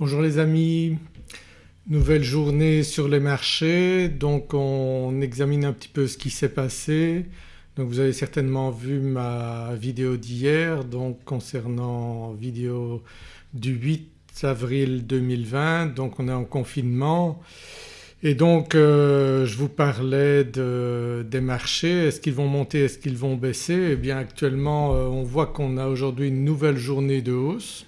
Bonjour les amis, nouvelle journée sur les marchés. Donc on examine un petit peu ce qui s'est passé. Donc vous avez certainement vu ma vidéo d'hier donc concernant vidéo du 8 avril 2020 donc on est en confinement. Et donc euh, je vous parlais des marchés, est-ce qu'ils vont monter, est-ce qu'ils vont baisser? Eh bien actuellement euh, on voit qu'on a aujourd'hui une nouvelle journée de hausse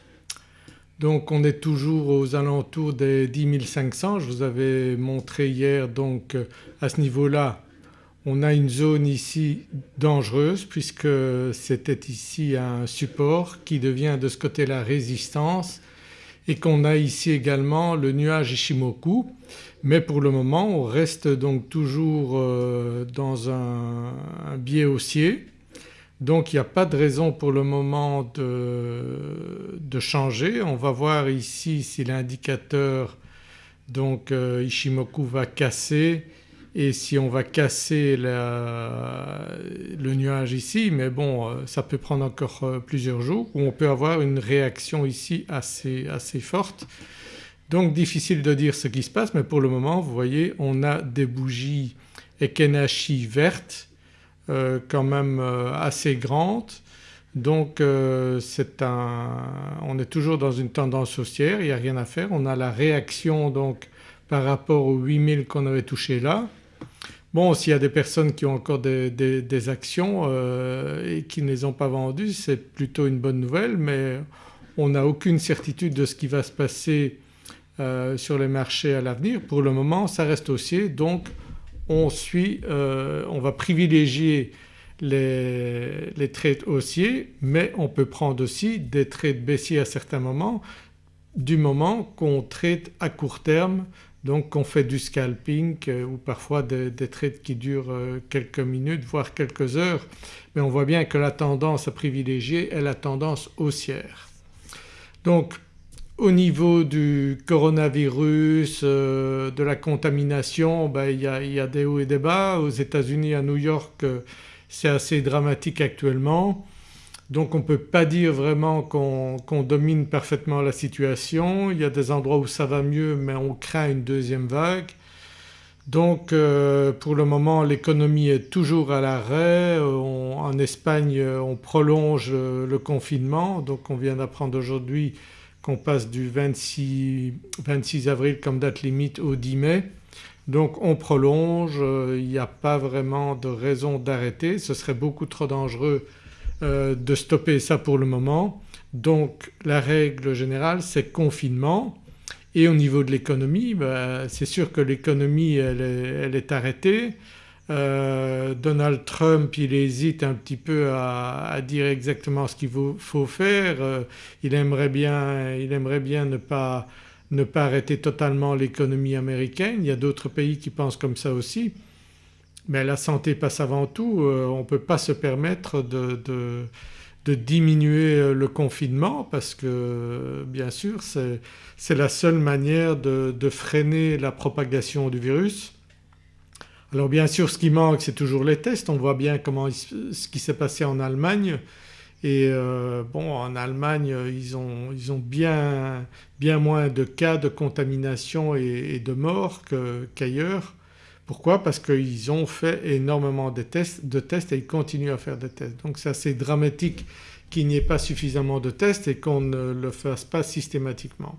donc on est toujours aux alentours des 10 500. Je vous avais montré hier donc euh, à ce niveau-là on a une zone ici dangereuse puisque c'était ici un support qui devient de ce côté-là résistance et qu'on a ici également le nuage Ishimoku mais pour le moment on reste donc toujours euh, dans un, un biais haussier donc il n'y a pas de raison pour le moment de, changer. On va voir ici si l'indicateur donc euh, Ishimoku va casser et si on va casser le nuage ici mais bon euh, ça peut prendre encore euh, plusieurs jours ou on peut avoir une réaction ici assez, assez forte. Donc difficile de dire ce qui se passe mais pour le moment vous voyez on a des bougies Ekenashi vertes euh, quand même euh, assez grande donc euh, on est toujours dans une tendance haussière, il n'y a rien à faire. On a la réaction donc par rapport aux 8000 qu'on avait touché là. Bon s'il y a des personnes qui ont encore des, actions et qui ne les ont pas vendues c'est plutôt une bonne nouvelle mais on n'a aucune certitude de ce qui va se passer sur les marchés à l'avenir. Pour le moment ça reste haussier donc on suit, euh, on va privilégier les, les, haussiers mais on peut prendre aussi des trades baissiers à certains moments du moment qu'on trade à court terme donc qu'on fait du scalping euh, ou parfois des, trades qui durent euh, quelques minutes voire quelques heures mais on voit bien que la tendance à privilégier est la tendance haussière. Donc au niveau du coronavirus, euh, de la contamination, ben, il, y a, des hauts et des bas. Aux États-Unis, à New York euh, c'est assez dramatique actuellement. Donc on ne peut pas dire vraiment qu'on domine parfaitement la situation. Il y a des endroits où ça va mieux mais on craint une deuxième vague. Donc euh, pour le moment l'économie est toujours à l'arrêt. En Espagne on prolonge le confinement donc on vient d'apprendre aujourd'hui qu'on passe du 26, 26, avril comme date limite au 10 mai. Donc on prolonge, euh, il n'y a pas vraiment de raison d'arrêter, ce serait beaucoup trop dangereux euh, de stopper ça pour le moment. Donc la règle générale c'est confinement et au niveau de l'économie bah, c'est sûr que l'économie elle, est arrêtée, euh, Donald Trump il hésite un petit peu à, dire exactement ce qu'il faut, faire, euh, il, aimerait bien, il, aimerait bien, ne pas, ne pas arrêter totalement l'économie américaine, il y a d'autres pays qui pensent comme ça aussi. Mais la santé passe avant tout, euh, on ne peut pas se permettre de, de, diminuer le confinement parce que bien sûr c'est la seule manière de, de freiner la propagation du virus alors bien sûr ce qui manque c'est toujours les tests, on voit bien comment ce qui s'est passé en Allemagne et euh, bon en Allemagne ils ont, bien, moins de cas de contamination et, de morts qu'ailleurs. Pourquoi? Parce qu'ils ont fait énormément de tests, de tests et ils continuent à faire des tests. Donc c'est assez dramatique qu'il n'y ait pas suffisamment de tests et qu'on ne le fasse pas systématiquement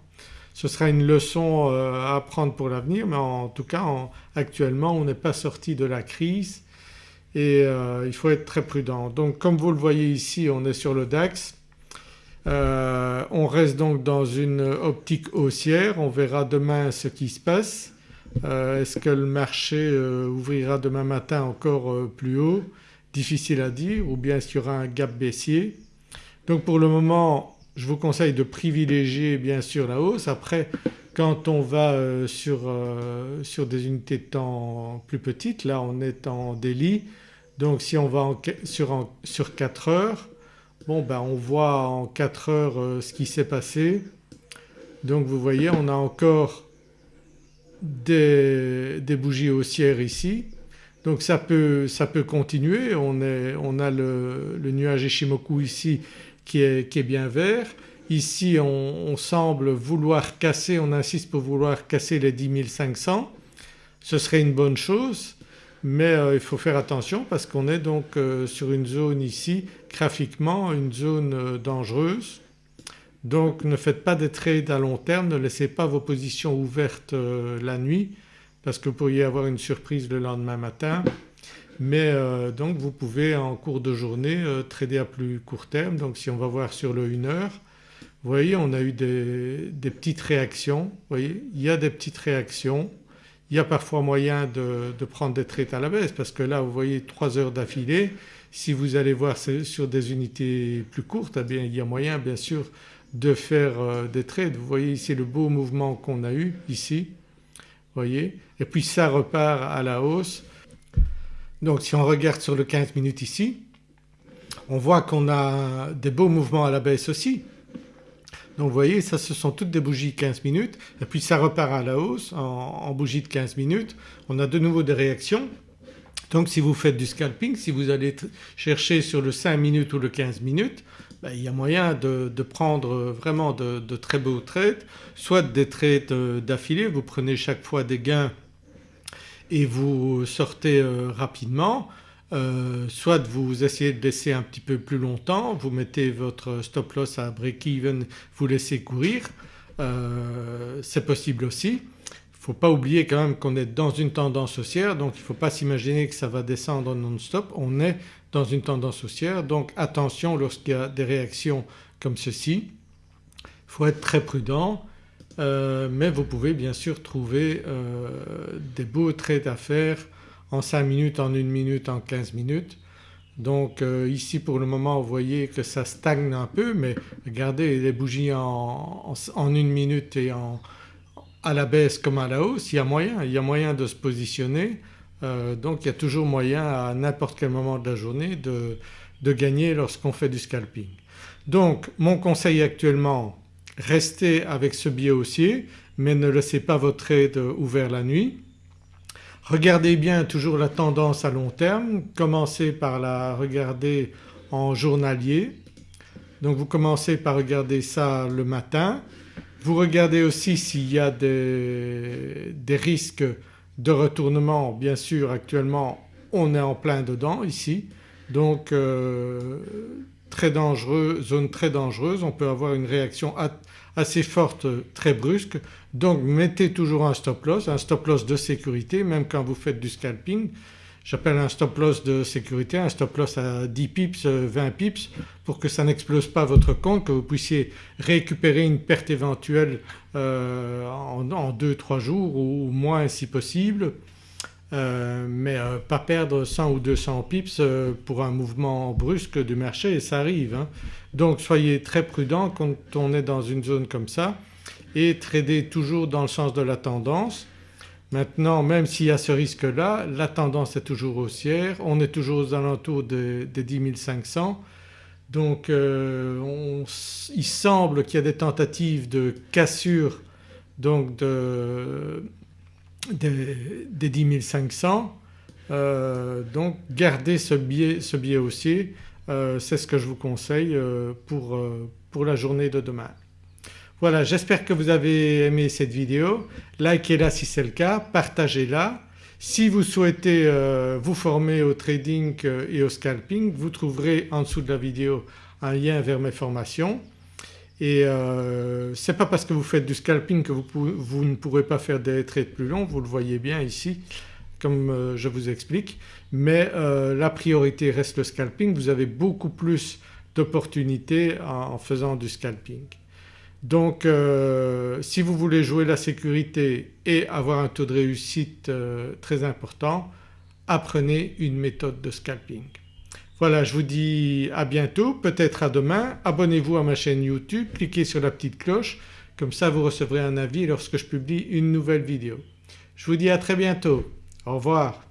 ce sera une leçon euh, à apprendre pour l'avenir mais en tout cas actuellement on n'est pas sorti de la crise et euh, il faut être très prudent. Donc comme vous le voyez ici on est sur le DAX, euh, on reste donc dans une optique haussière, on verra demain ce qui se passe. Est-ce que le marché ouvrira demain matin encore plus haut? Difficile à dire ou bien est-ce y aura un gap baissier. Donc pour le moment je vous conseille de privilégier bien sûr la hausse. Après quand on va euh, sur, euh, sur, des unités de temps plus petites, là on est en délit donc si on va sur, sur 4 heures bon ben on voit en 4 heures euh, ce qui s'est passé. Donc vous voyez on a encore des, bougies haussières ici donc ça peut, ça peut continuer, on, est, on a le, le nuage Ishimoku ici qui est, bien vert Ici on, semble vouloir casser, on insiste pour vouloir casser les 10 500. Ce serait une bonne chose mais euh, il faut faire attention parce qu'on est donc euh, sur une zone ici graphiquement une zone euh, dangereuse. Donc ne faites pas des trades à long terme, ne laissez pas vos positions ouvertes la nuit parce que vous pourriez avoir une surprise le lendemain matin. Mais donc vous pouvez en cours de journée trader à plus court terme. Donc si on va voir sur le 1 heure, vous voyez on a eu des, petites réactions, vous voyez il y a des petites réactions il y a parfois moyen de, prendre des trades à la baisse parce que là vous voyez 3 heures d'affilée, si vous allez voir sur des unités plus courtes eh bien il y a moyen bien sûr de faire euh, des trades. Vous voyez ici le beau mouvement qu'on a eu ici, voyez et puis ça repart à la hausse. Donc si on regarde sur le 15 minutes ici on voit qu'on a des beaux mouvements à la baisse aussi donc vous voyez ça ce sont toutes des bougies 15 minutes et puis ça repart à la hausse en, bougie de 15 minutes. On a de nouveau des réactions. Donc si vous faites du scalping, si vous allez chercher sur le 5 minutes ou le 15 minutes ben, il y a moyen de, prendre vraiment de, très beaux trades, soit des trades d'affilée, vous prenez chaque fois des gains et vous sortez euh, rapidement euh, soit vous essayez de laisser un petit peu plus longtemps, vous mettez votre stop loss à break-even, vous laissez courir, euh, c'est possible aussi. Il ne faut pas oublier quand même qu'on est dans une tendance haussière donc il ne faut pas s'imaginer que ça va descendre non-stop, on est dans une tendance haussière donc attention lorsqu'il y a des réactions comme ceci. Il faut être très prudent euh, mais vous pouvez bien sûr trouver des beaux trades à faire en 5 minutes, en 1 minute, en 15 minutes. Donc euh, ici pour le moment vous voyez que ça stagne un peu mais regardez les bougies en, en, une minute et en, à la baisse comme à la hausse, il y a moyen, il y a moyen de se positionner. Euh, donc il y a toujours moyen à n'importe quel moment de la journée de, de gagner lorsqu'on fait du scalping. Donc mon conseil actuellement restez avec ce biais haussier mais ne laissez pas votre trade ouvert la nuit. Regardez bien toujours la tendance à long terme, commencez par la regarder en journalier. Donc vous commencez par regarder ça le matin. Vous regardez aussi s'il y a des, risques de retournement. Bien sûr actuellement on est en plein dedans ici donc euh, très dangereux, zone très dangereuse, on peut avoir une réaction assez forte très brusque donc mettez toujours un stop loss, un stop loss de sécurité même quand vous faites du scalping. J'appelle un stop loss de sécurité, un stop loss à 10 pips, 20 pips pour que ça n'explose pas votre compte, que vous puissiez récupérer une perte éventuelle euh, en 2-3 jours ou moins si possible. Euh, mais euh, pas perdre 100 ou 200 pips euh, pour un mouvement brusque du marché et ça arrive. Hein. Donc soyez très prudent quand on est dans une zone comme ça et tradez toujours dans le sens de la tendance. Maintenant même s'il y a ce risque-là, la tendance est toujours haussière, on est toujours aux alentours des, des 10 500 donc il semble qu'il y a des tentatives de cassure donc de, des, 10 500 euh, donc gardez ce biais, ce biais haussier, euh, c'est ce que je vous conseille euh, pour, pour la journée de demain. Voilà j'espère que vous avez aimé cette vidéo, likez-la si c'est le cas, partagez-la. Si vous souhaitez vous former au trading et au scalping vous trouverez en dessous de la vidéo un lien vers mes formations et euh, ce n'est pas parce que vous faites du scalping que vous, ne pourrez pas faire des trades plus longs, vous le voyez bien ici comme euh, je vous explique mais euh, la priorité reste le scalping, vous avez beaucoup plus d'opportunités en, faisant du scalping. Donc si vous voulez jouer la sécurité et avoir un taux de réussite très important apprenez une méthode de scalping. Voilà je vous dis à bientôt, peut-être à demain. Abonnez-vous à ma chaîne YouTube, cliquez sur la petite cloche comme ça vous recevrez un avis lorsque je publie une nouvelle vidéo. Je vous dis à très bientôt. Au revoir.